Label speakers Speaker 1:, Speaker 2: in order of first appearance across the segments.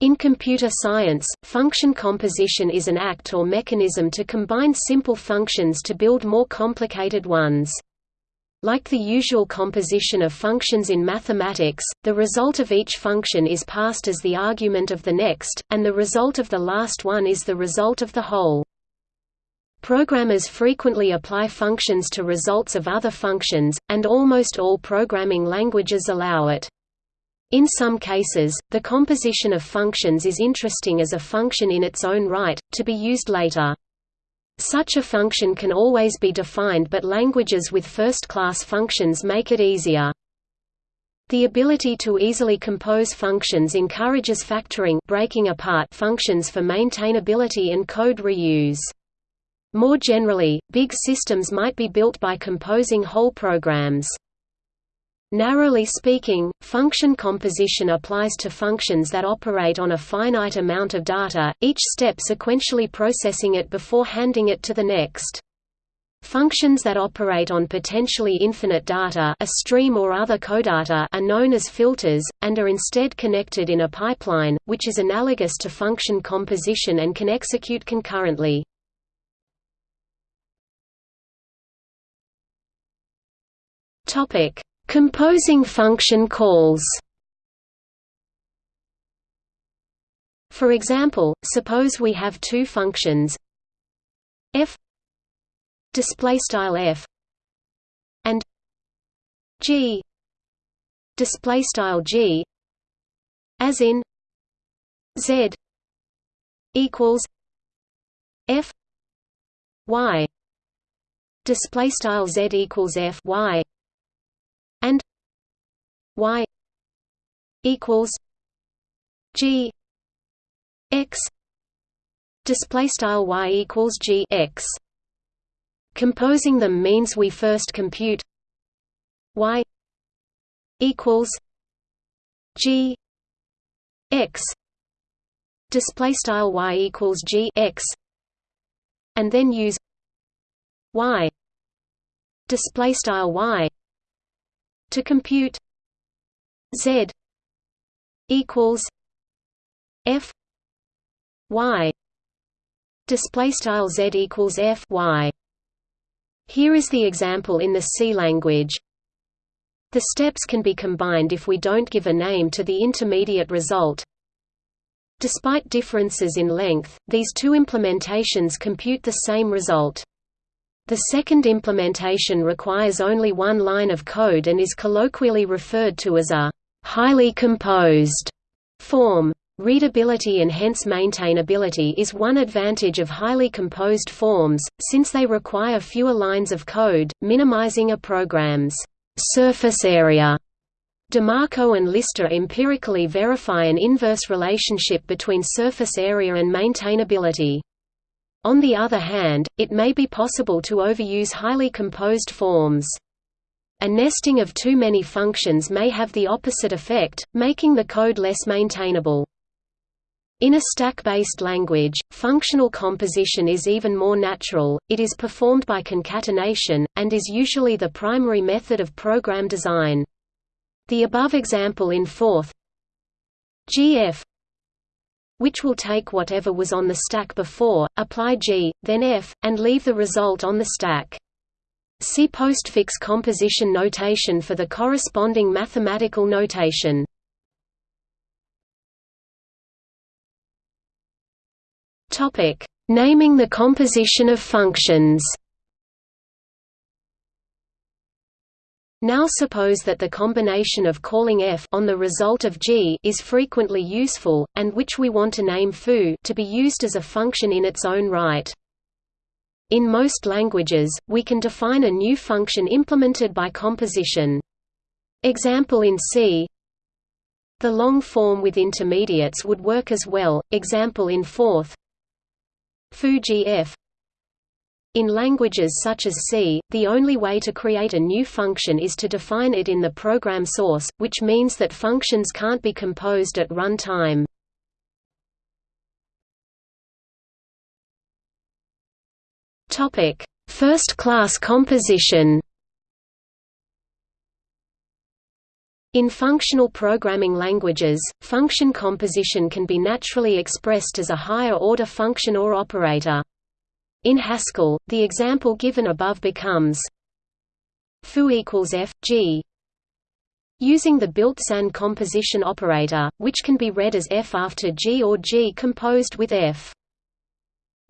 Speaker 1: In computer science, function composition is an act or mechanism to combine simple functions to build more complicated ones. Like the usual composition of functions in mathematics, the result of each function is passed as the argument of the next, and the result of the last one is the result of the whole. Programmers frequently apply functions to results of other functions, and almost all programming languages allow it. In some cases, the composition of functions is interesting as a function in its own right, to be used later. Such a function can always be defined but languages with first-class functions make it easier. The ability to easily compose functions encourages factoring breaking apart functions for maintainability and code reuse. More generally, big systems might be built by composing whole programs. Narrowly speaking, function composition applies to functions that operate on a finite amount of data, each step sequentially processing it before handing it to the next. Functions that operate on potentially infinite data a stream or other codata are known as filters, and are instead connected in a pipeline, which is analogous to function composition and can execute concurrently. Topic Composing function calls. For example, suppose we have two functions f display style f and g display style g as in z equals f y display style z equals f y and y equals g x. Display style y equals g x. Composing them means we first compute y equals g x. Display style y equals g x. And then use y. Display style y to compute z equals f y. Display style z equals f y. Here is the example in the C language. The steps can be combined if we don't give a name to the intermediate result. Despite differences in length, these two implementations compute the same result. The second implementation requires only one line of code and is colloquially referred to as a highly composed form. Readability and hence maintainability is one advantage of highly composed forms, since they require fewer lines of code, minimizing a program's surface area. DeMarco and Lister empirically verify an inverse relationship between surface area and maintainability. On the other hand, it may be possible to overuse highly composed forms. A nesting of too many functions may have the opposite effect, making the code less maintainable. In a stack-based language, functional composition is even more natural, it is performed by concatenation, and is usually the primary method of program design. The above example in Forth GF which will take whatever was on the stack before, apply G, then F, and leave the result on the stack. See postfix composition notation for the corresponding mathematical notation. Naming the composition of functions. Now suppose that the combination of calling f on the result of g is frequently useful, and which we want to name foo to be used as a function in its own right. In most languages, we can define a new function implemented by composition. Example in C The long form with intermediates would work as well, example in Forth foo gf in languages such as C, the only way to create a new function is to define it in the program source, which means that functions can't be composed at run time. First-class composition In functional programming languages, function composition can be naturally expressed as a higher-order function or operator. In Haskell, the example given above becomes foo equals f g using the built-in composition operator, which can be read as f after g or g composed with f.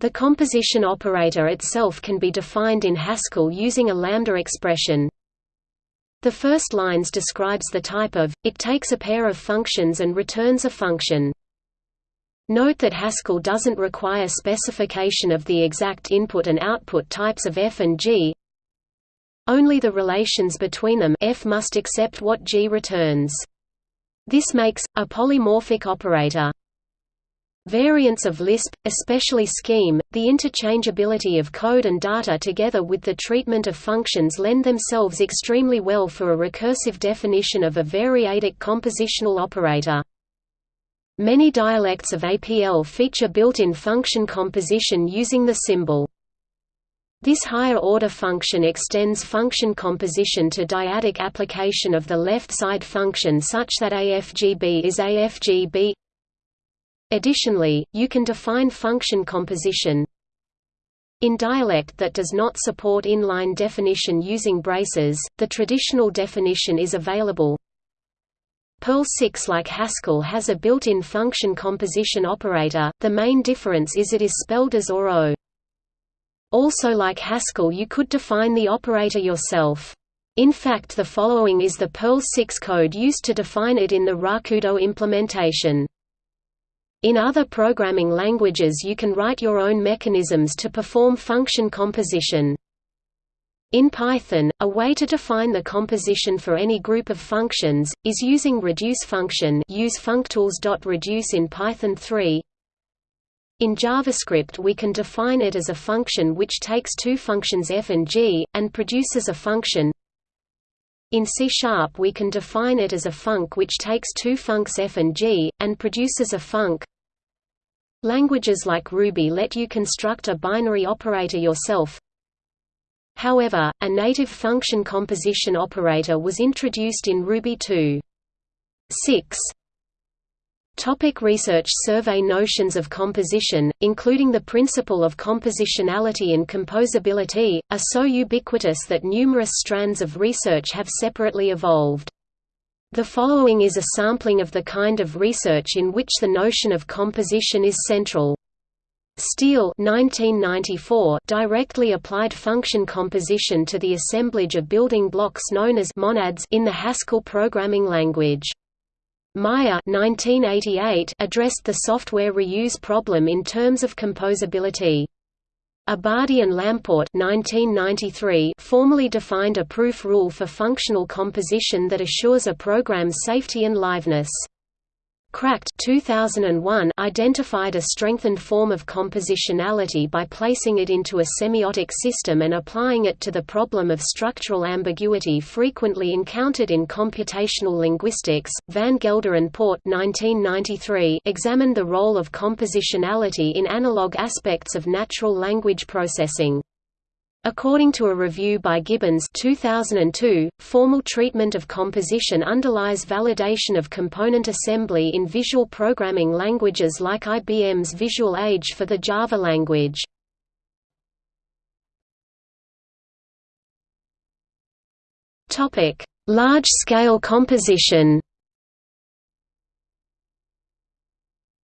Speaker 1: The composition operator itself can be defined in Haskell using a lambda expression. The first lines describes the type of, it takes a pair of functions and returns a function. Note that Haskell doesn't require specification of the exact input and output types of f and g. Only the relations between them f must accept what g returns. This makes, a polymorphic operator. Variants of Lisp, especially Scheme, the interchangeability of code and data together with the treatment of functions lend themselves extremely well for a recursive definition of a variadic compositional operator. Many dialects of APL feature built-in function composition using the symbol. This higher-order function extends function composition to dyadic application of the left-side function such that AFGB is AFGB Additionally, you can define function composition in dialect that does not support inline definition using braces, the traditional definition is available. Perl 6 like Haskell has a built-in function composition operator, the main difference is it is spelled as or o. Also like Haskell you could define the operator yourself. In fact the following is the Perl 6 code used to define it in the Rakudo implementation. In other programming languages you can write your own mechanisms to perform function composition. In Python, a way to define the composition for any group of functions, is using reduce function use functools.reduce in Python 3. In JavaScript we can define it as a function which takes two functions f and g, and produces a function. In C Sharp we can define it as a func which takes two funcs f and g, and produces a func. Languages like Ruby let you construct a binary operator yourself. However, a native function composition operator was introduced in Ruby 2. 6. Topic research Survey notions of composition, including the principle of compositionality and composability, are so ubiquitous that numerous strands of research have separately evolved. The following is a sampling of the kind of research in which the notion of composition is central. Steele 1994 directly applied function composition to the assemblage of building blocks known as monads in the Haskell programming language. Meyer 1988 addressed the software reuse problem in terms of composability. Abadi and Lamport 1993 formally defined a proof rule for functional composition that assures a program's safety and liveness. Kracht 2001 identified a strengthened form of compositionality by placing it into a semiotic system and applying it to the problem of structural ambiguity frequently encountered in computational linguistics. Van Gelder and Port 1993 examined the role of compositionality in analog aspects of natural language processing. According to a review by Gibbons 2002, formal treatment of composition underlies validation of component assembly in visual programming languages like IBM's Visual Age for the Java language. Large-scale composition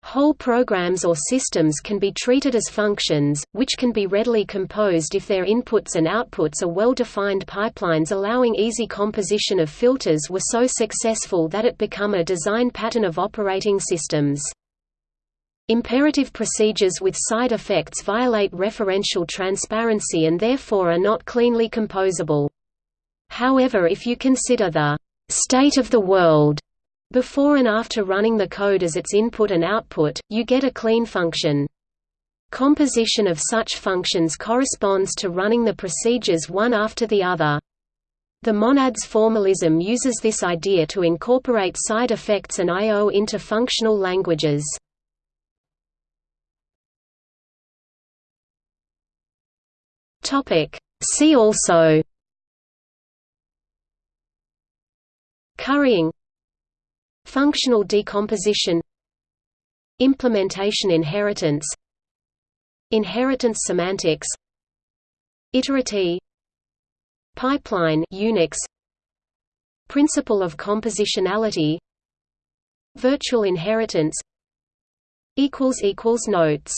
Speaker 1: Whole programs or systems can be treated as functions, which can be readily composed if their inputs and outputs are well-defined pipelines allowing easy composition of filters were so successful that it become a design pattern of operating systems. Imperative procedures with side effects violate referential transparency and therefore are not cleanly composable. However if you consider the «state of the world» Before and after running the code as its input and output, you get a clean function. Composition of such functions corresponds to running the procedures one after the other. The monads formalism uses this idea to incorporate side effects and I.O. into functional languages. See also Currying Functional decomposition Implementation inheritance Inheritance semantics Iterative Pipeline Unix Principle of compositionality Virtual inheritance Notes